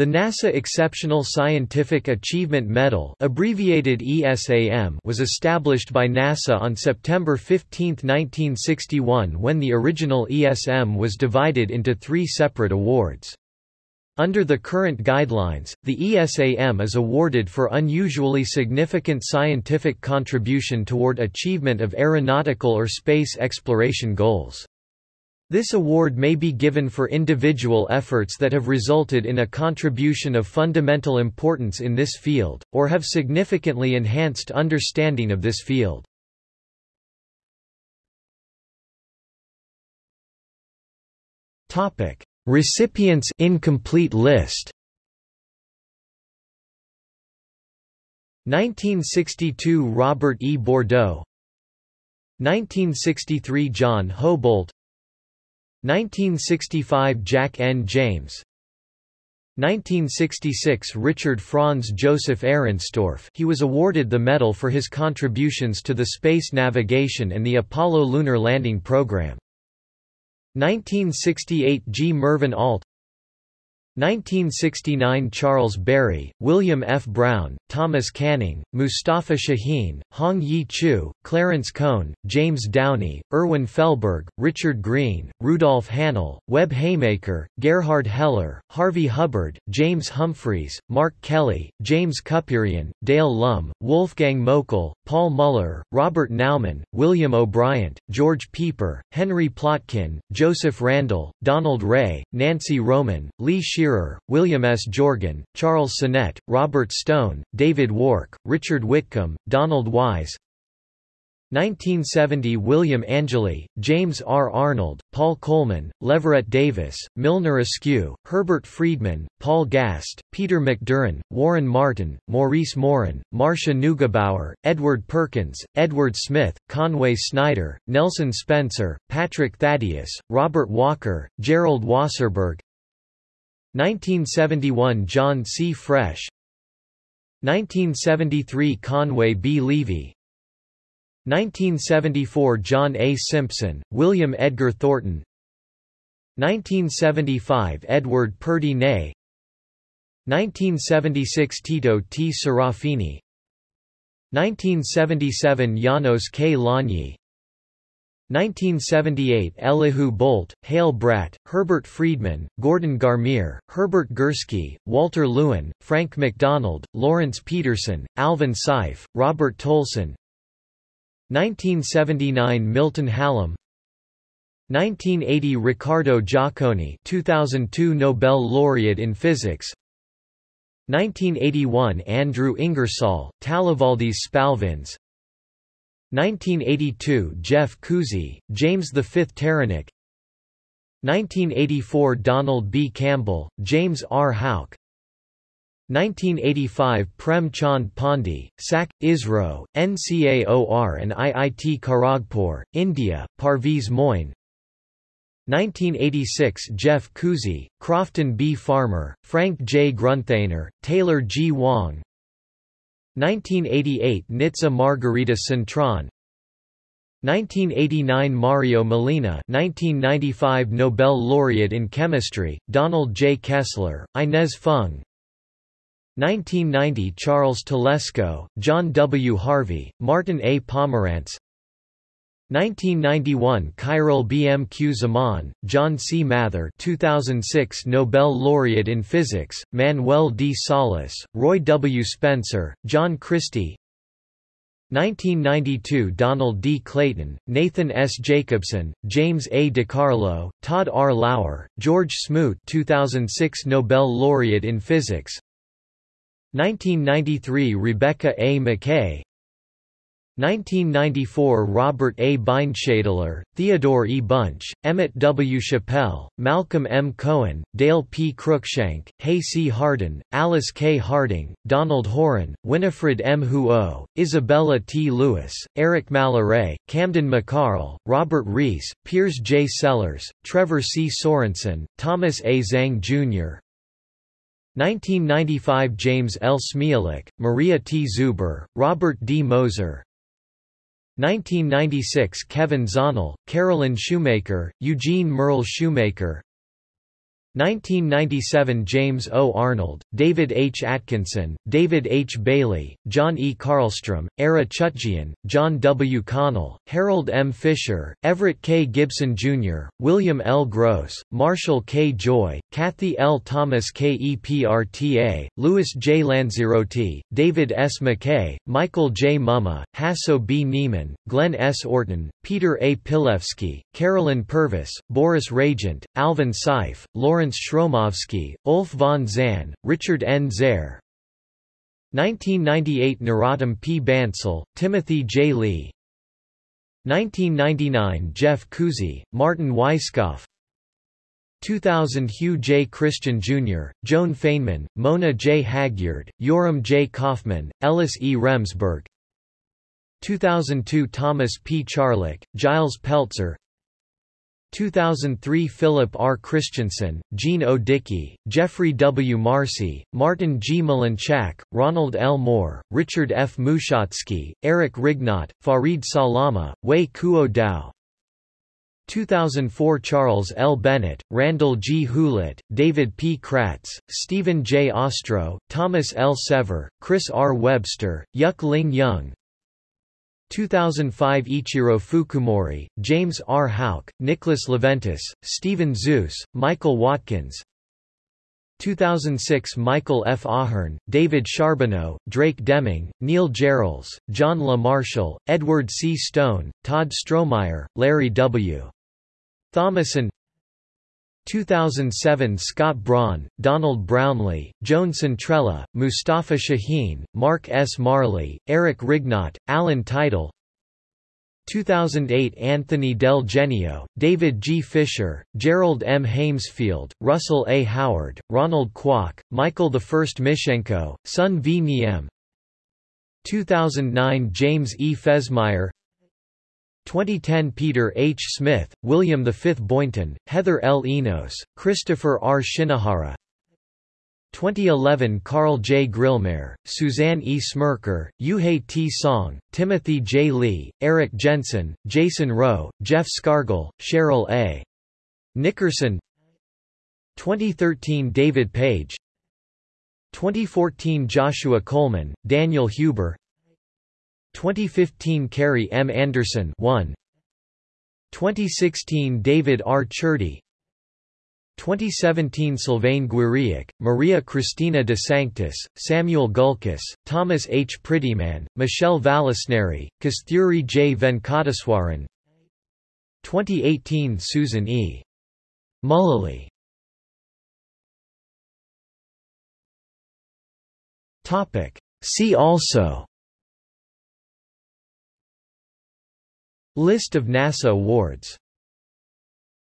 The NASA Exceptional Scientific Achievement Medal abbreviated ESAM was established by NASA on September 15, 1961 when the original ESM was divided into three separate awards. Under the current guidelines, the ESAM is awarded for unusually significant scientific contribution toward achievement of aeronautical or space exploration goals. This award may be given for individual efforts that have resulted in a contribution of fundamental importance in this field, or have significantly enhanced understanding of this field. Topic: Recipients incomplete list. 1962 Robert E. Bordeaux 1963 John Houbolt 1965 Jack N. James 1966 Richard Franz Joseph Ehrenstorff he was awarded the medal for his contributions to the space navigation and the Apollo lunar landing program. 1968 G. Mervyn Ault 1969 Charles Berry, William F. Brown, Thomas Canning, Moustafa Chahine, Hong Yi Chu, Clarence Cohn, James Downey, Irwin Felberg, Richard Green, Rudolf Hanel, Webb Haymaker, Gerhard Heller, Harvey Hubbard, James Humphreys, Mark Kelly, James Kupperian, Dale Lum, Wolfgang Moeckel, Paul Muller, Robert Naumann, William O'Brien, George Pieper, Henry Plotkin, Joseph Randall, Donald Ray, Nancy Roman, Lee Shearer, William S. Jorgen, Charles Sinnett, Robert Stone, David Wark, Richard Whitcomb, Donald Wise 1970 William Angeli, James R. Arnold, Paul Coleman, Leverett Davis, Milner Askew, Herbert Friedman, Paul Gast, Peter McDurran, Warren Martin, Maurice Morin, Marcia Neugebauer, Edward Perkins, Edward Smith, Conway Snyder, Nelson Spencer, Patrick Thaddeus, Robert Walker, Gerald Wasserburg 1971 John C. Fresh 1973 Conway B. Levy 1974 John A. Simpson, William Edgar Thornton 1975 Edward Purdy Ney 1976 Tito T. Serafini 1977 Janos K. Lanyi 1978 Elihu Boldt, Hale Bradt, Herbert Friedman, Gordon Garmire, Herbert Gursky, Walter Lewin, Frank McDonald, Lawrence Peterson, Alvin Seiff, Robert Tolson. 1979 Milton Hallam. 1980 Riccardo Giacconi 2002 Nobel laureate in physics. 1981 Andrew Ingersoll, Talivaldis Spalvins 1982 Jeff Cuzzi, James V. Taranik 1984 Donald B. Campbell, James R. Houck 1985 Prem Chand Pandey, SAC, ISRO, NCAOR and IIT Kharagpur, India, Parviz Moin 1986 Jeff Cuzzi, Crofton B. Farmer, Frank J. Grunthaner, Taylor G. Wang 1988 Nitza Margarita Cintrón 1989 Mario Molina 1995 Nobel laureate in chemistry, Donald J. Kessler, Inez Fung 1990 Charles Telesco, John W. Harvey, Martin A. Pomerantz 1991 Khairul BMQ Zaman, John C. Mather 2006 Nobel laureate in physics, Manuel D. Salas, Roy W. Spencer, John Christy 1992 Donald D. Clayton, Nathan S. Jacobson, James A. DiCarlo, Todd R. Lauer, George Smoot 2006 Nobel laureate in physics 1993 Rebecca A. Mackay 1994 Robert A. Bindschadler, Theodore E. Bunch, Emmett W. Chappell, Malcolm M. Cohen, Dale P. Cruikshank, Hay C. Hardin, Alice K. Harding, Donald Horan, Winifred M. Huo, Isabella T. Lewis, Eric Malaray, Camden McCarl, Robert Reese, Piers J. Sellers, Trevor C. Sorensen, Thomas A. Zhang Jr., 1995 James L. Smialek, Maria T. Zuber, Robert D. Moser, 1996 Kevin Zahnle, Carolyn Shoemaker, Eugene Merle Shoemaker 1997 James O. Arnold, David H. Atkinson, David H. Bailey, John E. Carlstrom, Ara Chutjian, John W. Connell, Harold M. Fisher, Everett K. Gibson Jr., William L. Gross, Marshall K. Joy, Kathy L. Thomas KEPRTA, Louis J. Lanzerotti, David S. McKay, Michael J. Mumma, Hasso B. Niemann, Glenn S. Orton, Peter A. Pilewskie, Carolyn Purvis, Boris Ragent, Alvin Seiff, Lawrence Sromovsky, Ulf von Zahn, Richard N. Zare 1998 Narottam P. Bansal, Timothy J. Lee 1999 Jeff Cuzzi, Martin Weisskopf 2000 Hugh J. Christian Jr., Joan Feynman, Mona J. Hagyard, Yoram J. Kaufman, Ellis E. Remsberg 2002 Thomas P. Charlock, Gilles Peltzer 2003 Philip R. Christensen, Jean O. Dickey, Jeffrey W. Marcy, Martin G. Mlynczak, Ronald L. Moore, Richard F. Mushotzky, Eric Rignot, Farid Salama, Wei-Kuo Tao 2004 Charles L. Bennett, Randall G. Hewlett, David P. Kratz, Stephen J. Ostro, Thomas L. Sever, Chris R. Webster, Yuk Ling Young 2005 Ichiro Fukumori, James R. Houck, Nicholas Leventis, Stephen Zeus, Michael Watkins 2006 Michael F. A'Hearn, David Charbonneau, Drake Deming, Neil Gehrels, John La Marshall, Edward C. Stone, Tod Strohmayer, Larry W. Thomason 2007 Scott Braun, Donald Brownlee, Joan Centrella, Moustafa Chahine, Mark S. Marley, Eric Rignot, Alan Title 2008 Anthony Del Genio, David G. Fisher, Gerald M. Heymsfield, Russell A. Howard, Ronald Kwok, Michael I. Mishchenko, Sun V. Niem 2009 James E. Fesmeyer 2010 Peter H. Smith, William V. Boynton, Heather L. Enos, Christopher R. Shinohara 2011 Carl J. Grillmair, Suzanne E. Smrekar, Yuhei T. Song, Timothy J. Lee, Eric Jensen, Jason Rowe, Jeff Scargle, Cheryl A. Nickerson 2013 David Page 2014 Joshua Coleman, Daniel Huber 2015 Carrie M. Anderson 1 2016 David R. Churdy 2017 Sylvain Guiriac, Maria Cristina de Sanctis, Samuel Gulkis, Thomas H. Prettyman, Michele Vallisneri, Kasthuri J. Venkateswaran 2018 Susan E. Mullally See also List of NASA awards